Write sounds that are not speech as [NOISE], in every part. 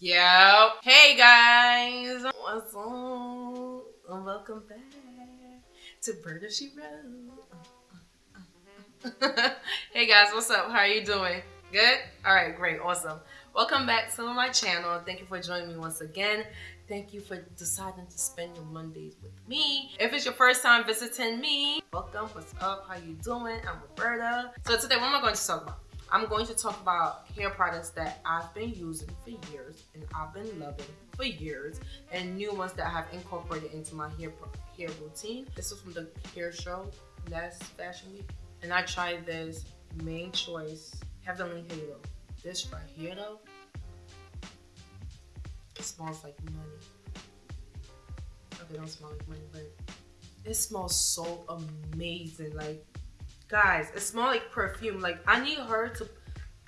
Yo. Hey guys. What's up? Welcome back to Murder She Wrote. [LAUGHS] hey guys, what's up? How are you doing? Good? Alright, great, awesome. Welcome back to my channel. Thank you for joining me once again. Thank you for deciding to spend your Mondays with me. If it's your first time visiting me, welcome. What's up? How you doing? I'm Roberta. So today, what am I going to talk about? I'm going to talk about hair products that I've been using for years and I've been loving for years and new ones that I have incorporated into my hair hair routine. This is from the hair show last fashion week and I tried this Mane Choice Heavenly Halo. This right here though, it smells like money. Okay, don't smell like money, but it smells so amazing. Like Guys, it smells like perfume. Like, I need her to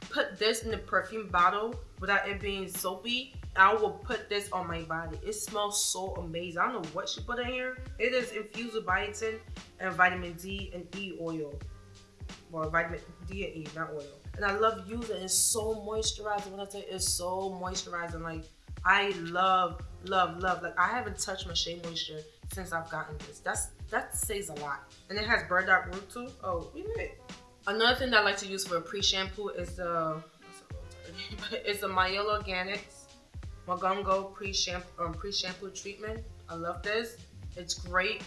put this in the perfume bottle without it being soapy. I will put this on my body. It smells so amazing. I don't know what she put in here. It is infused with biotin and vitamin D and E oil. Well, vitamin D and E, not oil. And I love using it. It's so moisturizing. When I say it's so moisturizing, like I love, love, love. Like I haven't touched my Shea Moisture since I've gotten this. That's that says a lot. And it has burdock root too. Oh, we did. Another thing that I like to use for a pre-shampoo is the [LAUGHS] it's the Mielle Organics Mongongo pre-shampoo um, pre-shampoo treatment. I love this. It's great.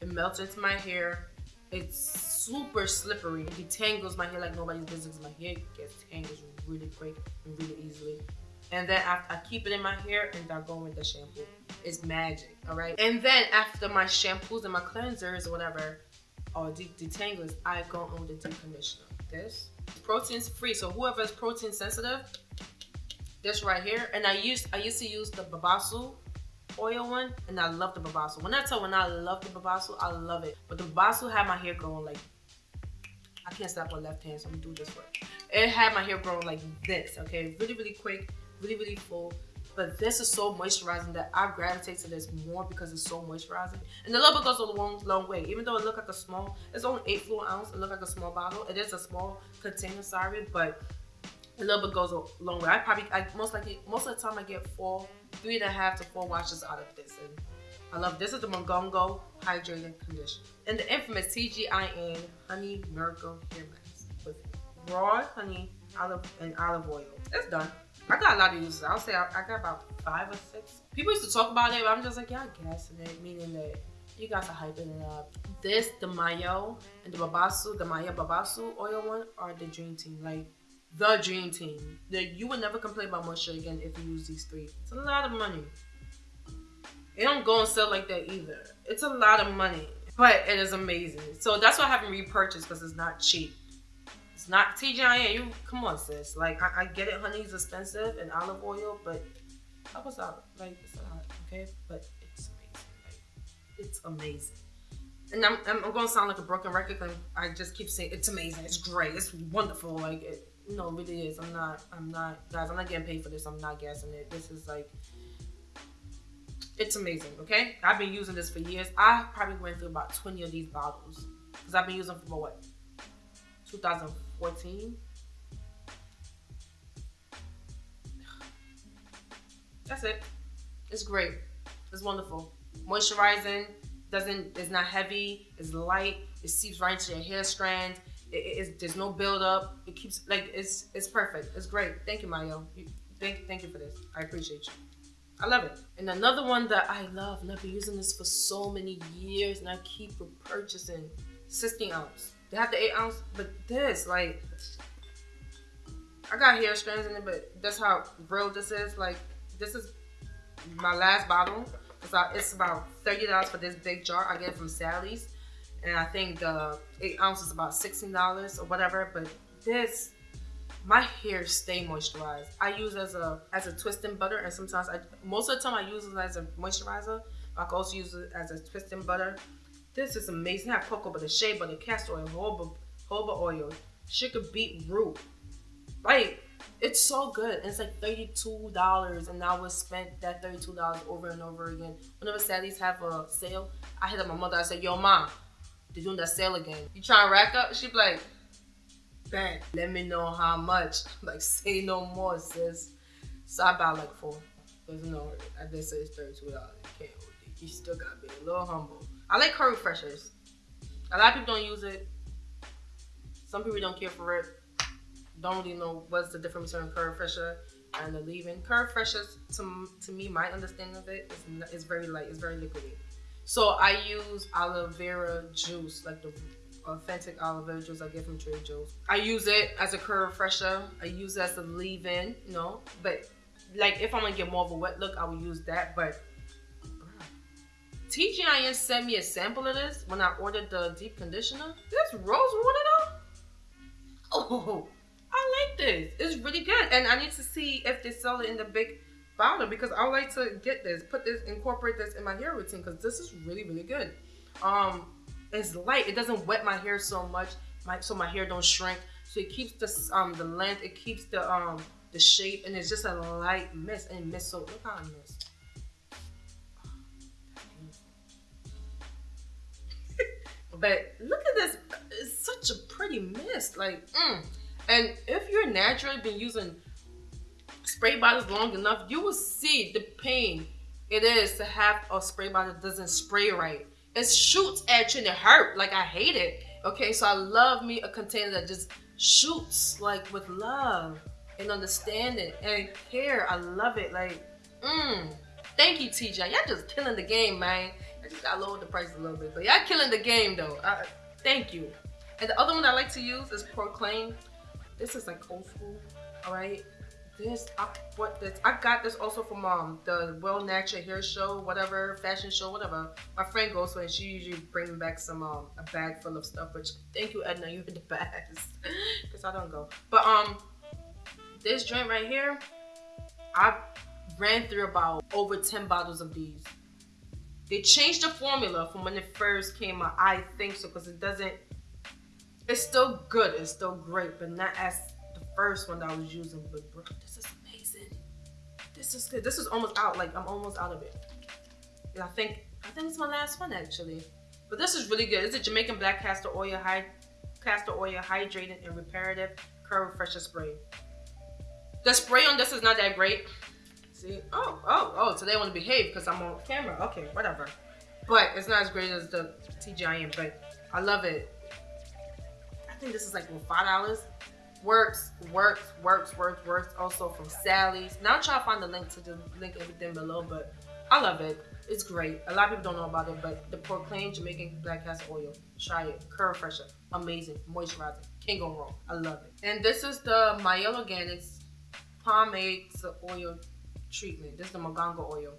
It melts into my hair. It's super slippery. It detangles my hair like nobody's business. My hair gets tangled really quick and really easily. And then I, I keep it in my hair and I go with the shampoo. It's magic, all right? And then after my shampoos and my cleansers or whatever, or de detanglers, I go on the deep conditioner. This protein's free, so whoever is protein sensitive, this right here. And I used I used to use the Babassu oil one, and I love the Babassu. When I tell when I love the Babassu, I love it. But the Babassu had my hair growing like I can't stop with left hand, so I'm gonna do this one. It had my hair growing like this, okay? Really, really quick really, really full. But this is so moisturizing that I gravitate to this more because it's so moisturizing. And the little bit goes a long, long way. Even though it look like a small, it's only eight fluid ounce. It look like a small bottle. It is a small container, sorry, but a little bit goes a long way. I probably, I most likely, most of the time I get four, three and a half to four washes out of this. And I love this is the Mongongo Hydrating Conditioner. And the infamous TGIN Honey Miracle Hair Mask with raw honey olive and olive oil. It's done. I got a lot of uses. I'll say I, I got about five or six. People used to talk about it, but I'm just like, I guess. It, meaning that you guys are hyping it up. This, the Mayo, and the Babassu, the Maya Babassu oil one are the dream team. Like, the dream team. That you would never complain about moisture again if you use these three. It's a lot of money. It don't go on sale like that either. It's a lot of money, but it is amazing. So that's why I haven't repurchased because it's not cheap. It's not TGIN. You come on, sis. Like I, I get it, honey's expensive and olive oil, but help us out. Like it's not okay, but it's amazing. Like it's amazing. And I'm, I'm, to sound like a broken record. Cause I just keep saying it's amazing. It's great. It's wonderful. Like it, no, it really is. I'm not. I'm not, guys. I'm not getting paid for this. I'm not guessing it. This is like it's amazing, okay? I've been using this for years. I probably went through about 20 of these bottles because I've been using them for what? 2014. That's it. It's great. It's wonderful. Moisturizing, doesn't, it's not heavy, it's light, it seeps right into your hair strand. It, it, there's no buildup. It keeps, like, it's it's perfect. It's great. Thank you, Mayo. You, thank, thank you for this. I appreciate you. I love it. And another one that I love, and I've been using this for so many years, and I keep repurchasing, 16 ounce. They have the eight ounce, but this, like, I got hair strands in it, but that's how real this is. Like, this is my last bottle. It's about, it's about $30 for this big jar. I get it from Sally's. And I think the eight ounces is about $16 or whatever. But this, my hair stay moisturized. I use as a as a twisting butter, and sometimes I most of the time I use it as a moisturizer. I can also use it as a twisting butter. This is amazing. I have cocoa butter, shea butter, castor oil, jojoba, oil, sugar beet root. Like, it's so good. And it's like $32 and I would spend that $32 over and over again. Whenever Sally's have a sale, I hit up my mother. I said, yo, mom, they're doing that sale again. You trying to rack up? She be like, bang, let me know how much. [LAUGHS] Like, say no more, sis. So I buy like four. Cause you know, I did say it's thirty-two dollars. You still gotta be a little humble. I like curry refreshers. A lot of people don't use it. Some people don't care for it. Don't really know what's the difference between curry refresher and the leave-in. Curry refreshers, to, to me, my understanding of it is, is very light. It's very liquidy. So I use aloe vera juice, like the authentic aloe vera juice I get from Trader Joe's. I use it as a curl refresher. I use it as a leave-in, you know. But like if I'm gonna get more of a wet look, I will use that. But TGIN sent me a sample of this when I ordered the deep conditioner. This rose water though. Oh, I like this. It's really good, and I need to see if they sell it in the big bottle because I would like to get this, put this, incorporate this in my hair routine because this is really, really good. Um, it's light. It doesn't wet my hair so much, my, so my hair don't shrink. So it keeps the um the length. It keeps the um the shape, and it's just a light mist. And mist so look how it mist. But look at this. It's such a pretty mist. Like, mm. and if you're naturally been using spray bottles long enough, you will see the pain it is to have a spray bottle that doesn't spray right. It shoots at you and it hurt. Like I hate it. Okay, so I love me a container that just shoots like with love and understanding and care. I love it. Like, mm. Thank you, TJ. Y'all just killing the game, man. I just lowered the price a little bit, but y'all killing the game though. I, thank you. And the other one I like to use is Proclaim. This is like old school. All right this I what this I got this also from um the Well Natural Hair Show, whatever fashion show, whatever. My friend goes to and she usually brings back some um a bag full of stuff. Which thank you Edna, you're the [LAUGHS] best because I don't go. But um this joint right here, I ran through about over ten bottles of these. They changed the formula from when it first came out. I think so because it doesn't. It's still good. It's still great, but not as the first one that I was using, but bro, this is amazing. This is good. This is almost out. Like I'm almost out of it. And I think I think it's my last one actually. But this is really good. It's a Jamaican black castor oil high castor oil hydrating and reparative curl refresher spray. The spray on this is not that great. See? Oh, oh, oh, so they want to behave because I'm on camera. Okay, whatever. But it's not as great as the TGIN, but I love it. I think this is like five dollars works, works, works, works, works. Also from Sally's. Now I'm trying to find the link to the link everything below, but I love it. It's great. A lot of people don't know about it, but the Proclaim Jamaican Black Castor Oil. Try it. Curl Fresher. Amazing. Moisturizing. Can't go wrong. I love it. And this is the Mielle Organics Pomade Oil Treatment. This is the Moringa Oil.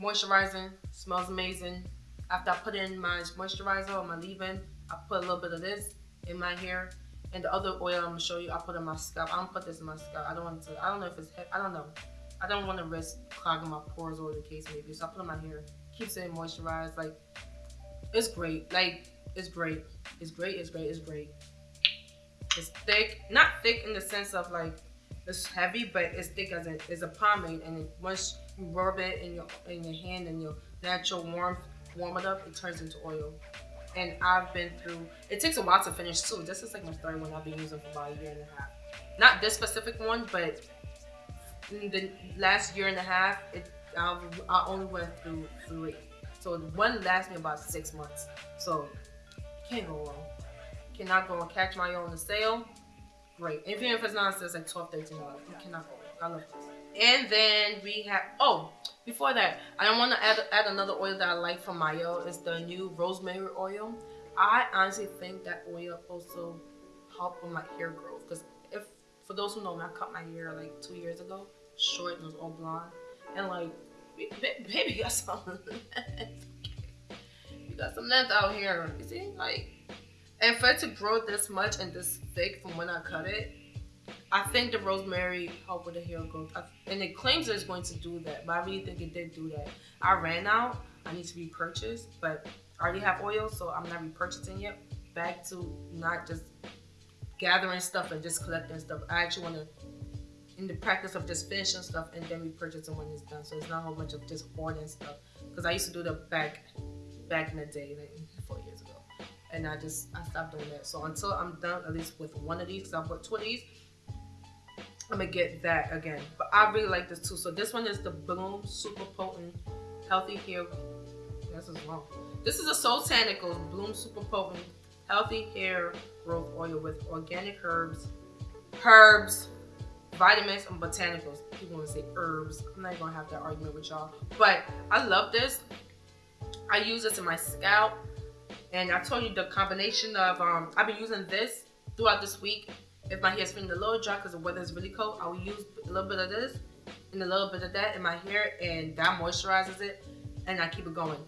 Moisturizing. Smells amazing. After I put in my moisturizer or my leave-in, I put a little bit of this in my hair and the other oil I'm gonna show you, I put in my scalp. I don't put this in my scalp. I don't want to. I don't know if it's. I don't know. I don't want to risk clogging my pores or the case maybe. So I put in my hair. Keeps it moisturized. Like it's great. Like it's great. It's great. It's great. It's great. It's thick. Not thick in the sense of like it's heavy, but it's thick as a, it's a pomade. And it, once you rub it in your in your hand and your natural warmth warm it up, it turns into oil and I've been through. It takes a while to finish too. This is like my third one I've been using for about a year and a half. Not this specific one, but in the last year and a half, it I, I only went through three. So one lasts me about six months. So can't go wrong. Cannot go and catch my own sale. Great. Even if it's it's like 12 13 dollars. You cannot go. I love this. And then we have oh before that, I don't want to add add another oil that I like from Mielle. It's the new rosemary oil. I honestly think that oil also help with my hair growth. Because if for those who know me, I cut my hair like two years ago, short and it was all blonde, and like baby got some [LAUGHS] you got some length out here. You see, like, and for it to grow this much and this thick from when I cut it, I think the rosemary helped with the hair growth, and it claims that it's going to do that, but I really think it did do that. I ran out. I need to repurchase, but I already have oil, so I'm not repurchasing yet. Back to not just gathering stuff and just collecting stuff. I actually want to, in the practice of just finishing stuff and then repurchasing when it's done. So it's not a whole bunch of just hoarding stuff. Because I used to do that back, back in the day, like and I just I stopped doing that. So until I'm done at least with one of these, because I bought two of these I'm gonna get that again. But I really like this too. So this one is the Bloom Super Potent Healthy Hair. This is wrong. This is a Soultanicals Bloom Super Potent Healthy Hair Growth Oil with organic herbs, herbs, vitamins, and botanicals. People want to say herbs. I'm not gonna have that argument with y'all. But I love this. I use this in my scalp. And I told you the combination of, um, I've been using this throughout this week if my hair's feeling a little dry because the weather is really cold, I will use a little bit of this and a little bit of that in my hair and that moisturizes it and I keep it going.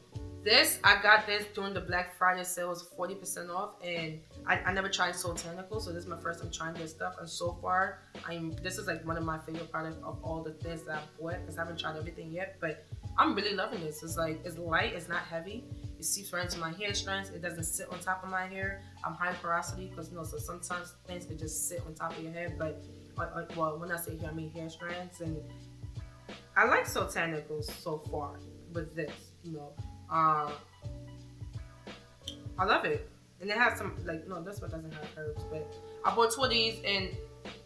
This, I got this during the Black Friday sale, was 40% off and I, I never tried Soultanical, so this is my first time trying this stuff and so far, I'm this is like one of my favorite products of all the things that I've bought because I haven't tried everything yet, but I'm really loving this. It's like, it's light, it's not heavy. It seeps right into my hair strands. It doesn't sit on top of my hair. I'm high porosity because you know, so sometimes things can just sit on top of your head. But uh, uh, well, when I say hair, I mean hair strands. And I like Soultanicals so far with this. You know, uh, I love it. And it has some like no, this one doesn't have herbs, but I bought two of these and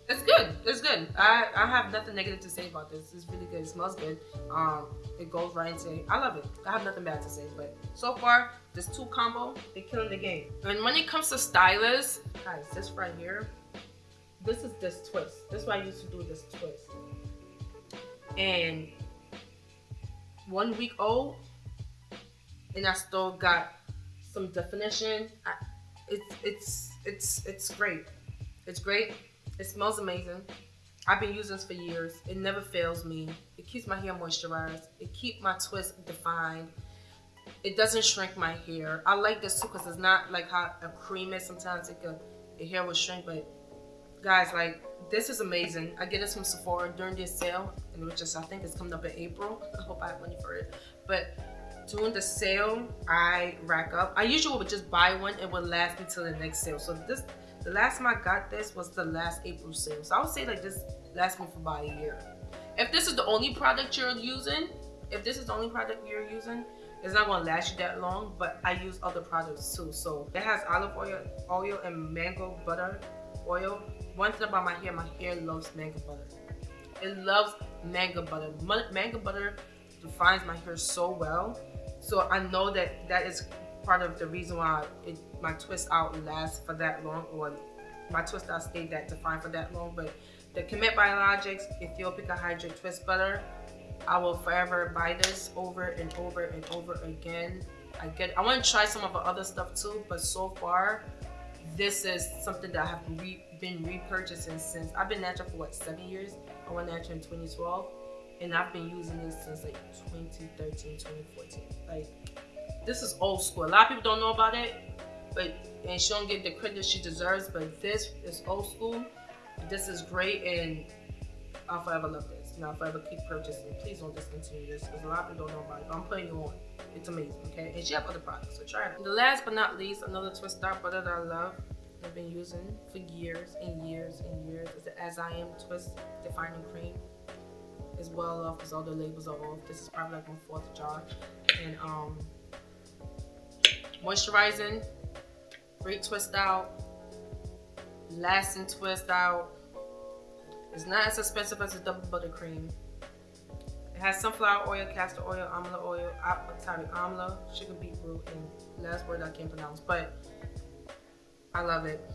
it's good. It's good. I, I have nothing negative to say about this. It's really good. It smells good. Um, it goes right into. I love it. I have nothing bad to say. But so far, this two combo, they're killing the game. And when it comes to stylists, guys, this right here, this is this twist. This is what I used to do this twist. And one week old, and I still got some definition. I, it's it's it's it's great. It's great. It smells amazing. I've been using this for years. It never fails me. It keeps my hair moisturized. It keeps my twist defined. It doesn't shrink my hair. I like this too because it's not like how a cream is. Sometimes it can, your hair will shrink, but guys, like this is amazing. I get this from Sephora during this sale, and which is I think it's coming up in April. [LAUGHS] I hope I have money for it. But during the sale, I rack up. I usually would just buy one. It would last me till the next sale. So this the last time I got this was the last April sale. So I would say like this lasts me for about a year. If this is the only product you're using, if this is the only product you're using, it's not gonna last you that long, but I use other products too. So it has olive oil, oil and mango butter oil. One thing about my hair, my hair loves mango butter. It loves mango butter. Mango butter defines my hair so well. So I know that that is part of the reason why it, my twist out lasts for that long or my twist out stayed that defined for that long. But the Qhemet Biologics Aethiopika Hydrate Twist Butter, I will forever buy this over and over and over again. I get I want to try some of the other stuff too, but so far this is something that I have re, been repurchasing since I've been natural for what seven years. I went natural in 2012 and I've been using this since like 2013, 2014. Like this is old school. A lot of people don't know about it, but and she don't get the credit she deserves. But this is old school. This is great, and I'll forever love this. And I'll forever keep purchasing. Please don't discontinue this because a lot of people don't know about it. But I'm putting you on. It's amazing, okay? And she have other products, so try it. The last but not least, another twist star butter that I love. I've been using for years and years and years is the As I Am Twist Defining Cream. It's well off because all the labels are off. This is probably like my fourth jar. And um moisturizing, great twist out, lasting twist out. It's not as expensive as a double buttercream. It has sunflower oil, castor oil, amla oil, sorry, amla, sugar beetroot, and last word I can't pronounce, but I love it.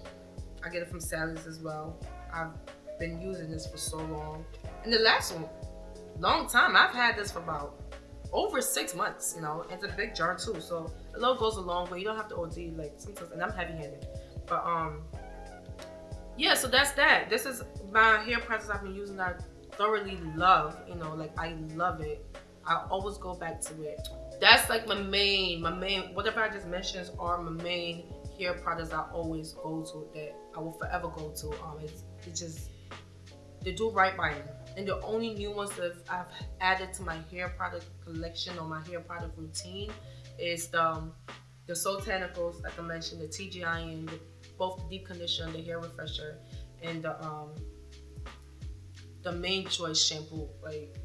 I get it from Sally's as well. I've been using this for so long. And the last one, long time. I've had this for about over six months, you know, it's a big jar too. So a little goes a long way. You don't have to OD like sometimes, and I'm heavy handed. But um, yeah, so that's that. This is my hair process I've been using I thoroughly love, you know, like I love it. I always go back to it. That's like my main, my main, whatever I just mentioned are my main hair products I always go to that I will forever go to. Um, it's, it's just, they do right by me. And the only new ones that I've added to my hair product collection or my hair product routine is the, um, the Soultanicals, like I mentioned, the TGIN, the, both the deep conditioner, the hair refresher, and the um, the Mane Choice shampoo. Like,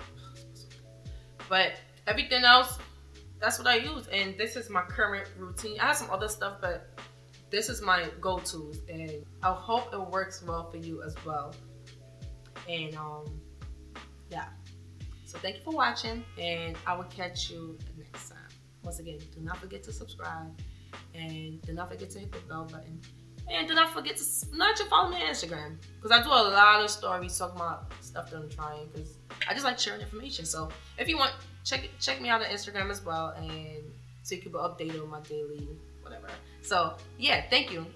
but everything else, that's what I use, and this is my current routine. I have some other stuff, but this is my go-tos, and I hope it works well for you as well. And um, yeah. So thank you for watching, and I will catch you next time. Once again, do not forget to subscribe, and do not forget to hit the bell button. And do not forget to not to follow me on Instagram because I do a lot of stories talking about stuff that I'm trying because I just like sharing information. So if you want, check check me out on Instagram as well, and so you can be updated on my daily whatever. So yeah, thank you.